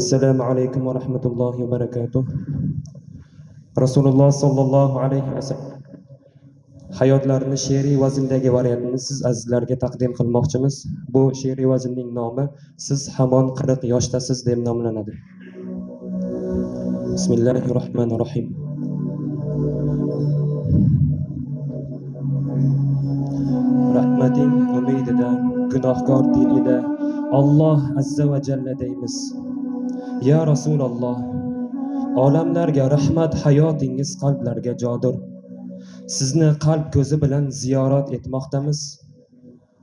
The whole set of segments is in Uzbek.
assalomu alaykum va rahmatullohi va barakatuh. Rasululloh sallallohu alayhi vasallam hayotlarini she'riy vazndagi variantini siz azizlarga taqdim qilmoqchimiz. Bu she'riy vaznning nomi siz hamon qirq yoshdasiz deb nomlanadi. Bismillahi rohmanir rohim rahmating umidida gunohkor dilida Alloh azza va jalla deymiz. Ya rasululloh olamlarga rahmat hayotingiz qalblarga jodir. Sizni qalb ko'zi bilan ziyorat etmoqdamiz.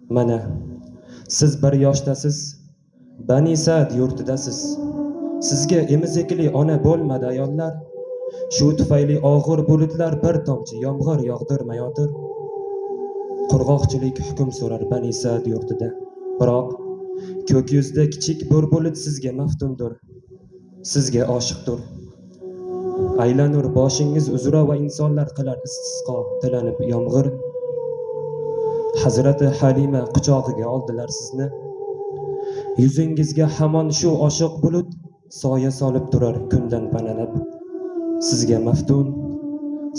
Mana siz bir yoshdasiz bani sad yurtidasiz. Sizga emizikli ona bo'lmadi ayollar. Shu tufayli og'ir bulutlar bir tomchi yomg'ir yog'dirmayotir. Qurg'oqchilik hukm surar bani sad yurtida. Biroq ko'k yuzda kichik bir bulut sizga maftundir sizga oshiqdir. Aylanur boshingiz uzra va insonlar qilar istisqo tilanib yomg'ir. Hazrati halima quchog'iga oldilar sizni. Yuzingizga hamon shu oshiq bulut soya solib turar kundan panalab. Sizga maftun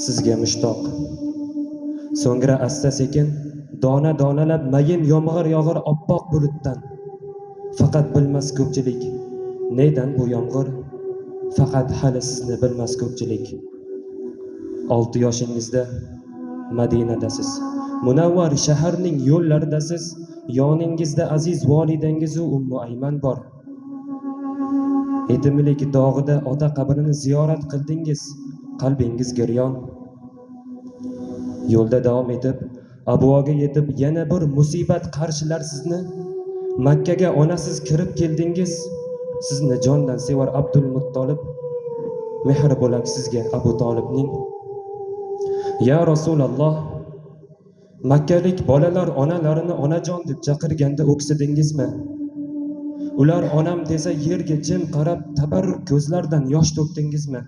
sizga mushtoq. So'ngra asta sekin dona donalab mayin yomg'ir yog'ir oppoq bulutdan. Faqat bilmas ko'pchilik neydan bu yomg'ir? Faqat hali sizni bilmas ko'pchilik. Olti yoshingizda madinadasiz. Munavvar shaharning yo'llaridasiz. Yoningizda aziz volidangizu ummu ayman bor. Yetimlik dog'ida ota qabrini ziyorat qildingiz. Qalbingiz giryon. Yo'lda davom etib abvoga yetib yana bir musibat qarshilar sizni. Makkaga onasiz kirib keldingiz. Sizni jondan sevar abdul muttolib mehr bo'lak sizga abu tolibning ya rasululloh makkalik bolalar onalarini onajon deb chaqirganda o'ksidingizmi ular onam desa yerga jim qarab tabarruk ko'zlardan yosh to'kdingizmi?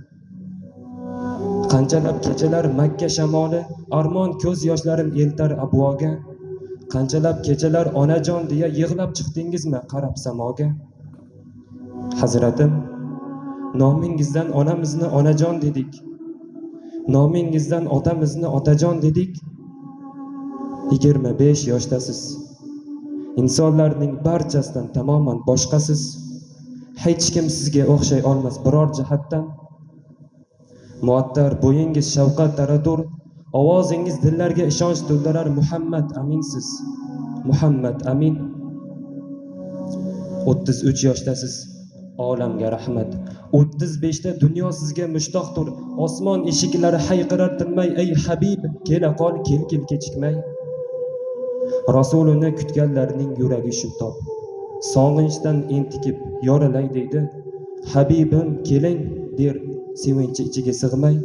Qanchalab kechalar makka shamoli armon ko'z yoshlarim eltar abvoga. Qanchalab kechalar onajon deya yig'lab chiqdingizmi qarab samoga? Hazratim nomingizdan onamizni onajon dedik. Nomingizdan otamizni otajon dedik. Yigirma besh yoshdasiz. Insonlarning barchasidan tamoman boshqasiz. Hech kim sizga o'xshay olmas biror jihatdan. Muattar bo'yingiz shavqat taradur ovozingiz dillarga ishonch to'ldirar muhammad aminsiz. Muhammad amin. O'ttiz uch yoshdasiz. Olamga rahmat. O'ttiz beshda dunyo sizga mushtoqdir. Osmon eshiklari hayqirar tinmay ey habib kela qol kel kel kechikmay. Rasulini kutganlarning yuragi shuntoq sog'inchdan entikib yorilay deydi. Habibim keling der sevinchi ichiga sig'may.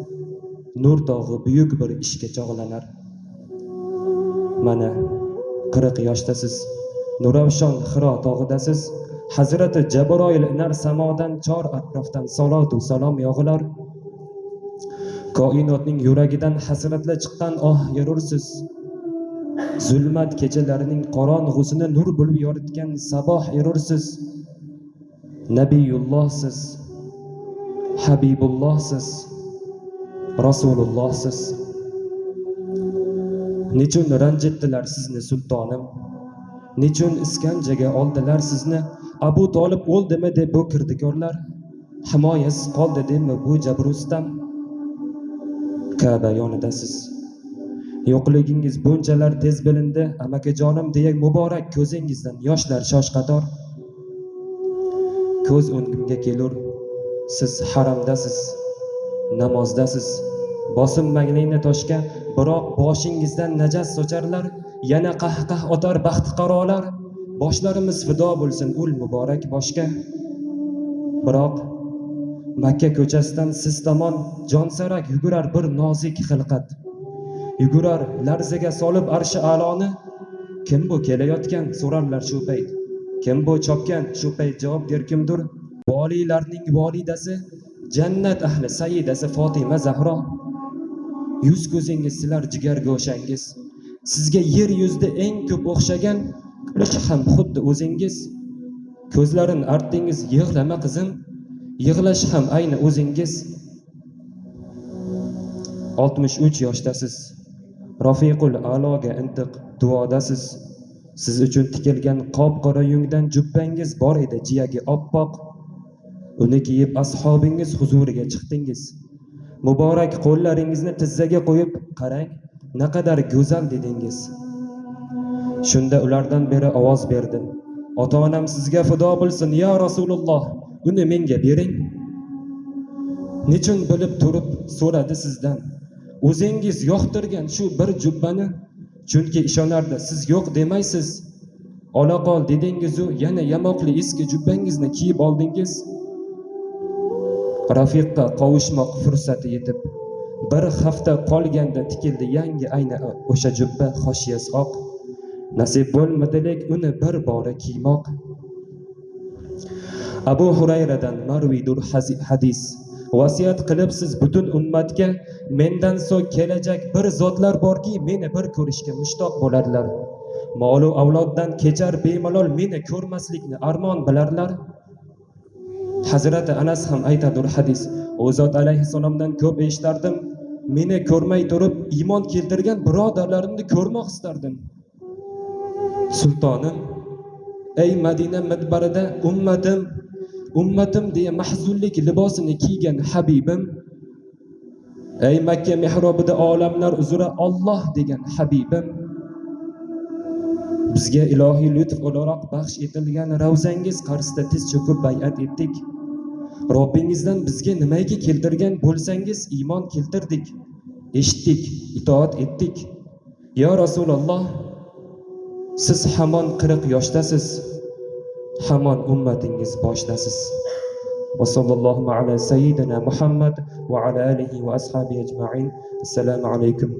Nur tog'i buyuk bir ishga chog'lanar. Mana qirq yoshdasiz. Nuravshon xiro tog'idasiz. Hazrati jabroil inar samodan chor atrofdan salotu salom yog'ilar. Koinotning yuragidan hasratla chiqqan oh yurursiz zulmat kechalarining qorong'usini nur bo'lib yoritgan saboh erursiz nabiyullohsiz habibullohsiz rasulullohsiz nechun ranjitdilar sizni sultonim? Nechun iskanjaga oldilar sizni? Abu tolib o'ldimi deb bu kirdikorlar? Himoyasiz qoldi debmi bu jabrustam kaba yonidasiz yo'qligingiz bunchalar tez bilindi. Amakajonim deya muborak ko'zingizdan yoshlar shosh qator ko'z o'ngimga kelur. Siz haramdasiz namozdasiz. Bosinmanglikni toshga biroq boshingizdan najas socharlar. Yana qahqah otar baxtiqarolar boshlarimiz fido bo'lsin ul muborak boshga. Biroq makka ko'chasidan siz tomon jonsarak yugurar bir nozik xilqat. Yugurar larzaga solib arshi aloni. Kim bu kelayotgan? So'rarlar shu payt. Kim bu chopgan? Shu payt javob der kimdir? Voliylarning volidasi jannat ahli saidasi fotima zahro. Yuz ko'zingiz silar jigar go'shangiz sizga yer yuzida eng ko'p o'xshagan kulish ham xuddi o'zingiz ko'zlarin artdingiz yig'lama qizim yig'lash ham ayni o'zingiz. Oltmish uch yoshdasiz. Rofiqul aloga intiq duodasiz. Siz uchun tikilgan qop qora yungdan jubbangiz bor edi jiyagi oppoq. Uni kiyib ashobingiz huzuriga chiqdingiz. Muborak qo'llaringizni tizzaga qo'yib qarang naqadar go'zal dedingiz. Shunda ulardan beri ovoz berdi ota onam sizga fido bo'lsin yo rasululloh. Uni menga bering. Nechun bilib turib so'radi sizdan? O'zingiz yoqtirgan shu bir jubbani? Chunki ishonardi siz yo'q demaysiz. Ola qol dedingizu yana yamoqli eski jubbangizni kiyib oldingiz. Rafiqqa qovushmoq fursati yetib bir hafta qolganda tikildi yangi ayni o'sha jubba hoshiyasi oq. Nasib bo'lmadidek uni bir bora kiymoq. Abu hurayradan marvidur hadis vasiyat qilibsiz butun ummatga mendan so'ng kelajak bir zotlar borki meni bir ko'rishga mushtoq bo'ladilar molu avloddan kechar bemalol meni ko'rmaslikni armon bilarlar. Hazrati anas ham aytadur hadis u zot alayhissalomdan ko'p eshitardim. Meni ko'rmay turib iymon keltirgan birodarlarimni ko'rmoq istardim. Sultonim ey madina midbarida ummatim ummatim deya mahzunlik libosini kiygan habibim ey makka mehrobida olamlar uzra olloh degan habibim bizga ilohiy lutf o'laroq baxsh etilgan ravzangiz qarshisida tiz cho'kib bay'at etdik. Robbingizdan bizga nimaiki keltirgan bo'lsangiz iymon keltirdik eshitdik itoat etdik. Yo rasululloh siz hamon qirq yoshdasiz hamon ummatingiz boshdasiz وصلى الله على سيدنا محمد وعلى آله وأصحابه أجمعين السلام عليكم